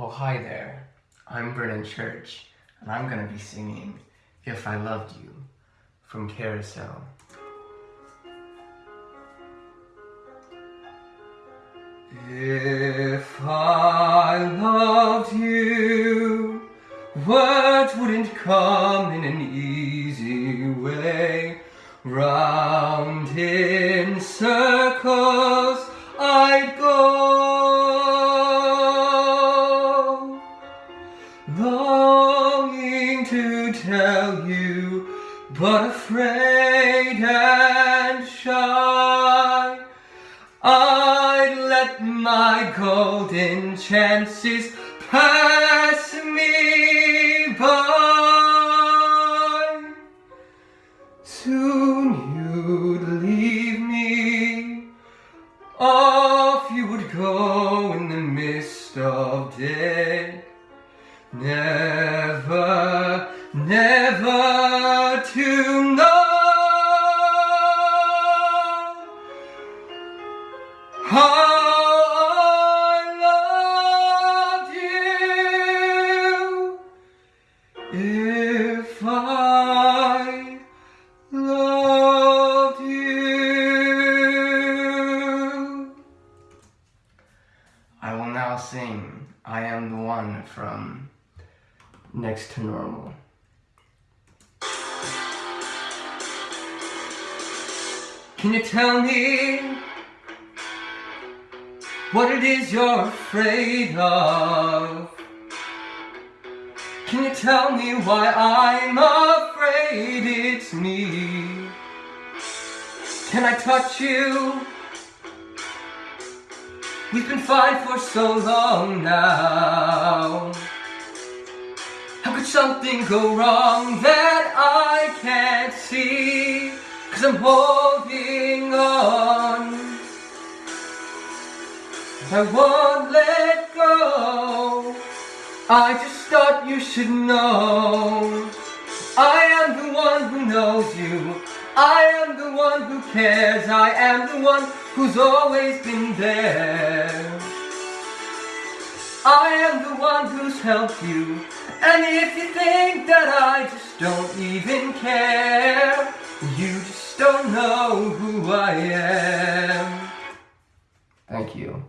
Oh, hi there. I'm Brennan Church, and I'm going to be singing If I Loved You from Carousel. If I loved you, words wouldn't come in an easy way. Round in circles but afraid and shy. I'd let my golden chances pass me by. Soon you'd leave me, off you would go in the mist of day. Never, never to know how I loved you if I loved you. I will now sing I Am the One from Next to Normal. Can you tell me what it is you're afraid of? Can you tell me why I'm afraid it's me? Can I touch you? We've been fine for so long now. How could something go wrong that I can't see? Cause I'm holding on. I won't let go. I just thought you should know. I am the one who knows you. I am the one who cares. I am the one who's always been there. I am the one who's helped you. And if you think that I just don't even care, you don't know who I am. Thank you.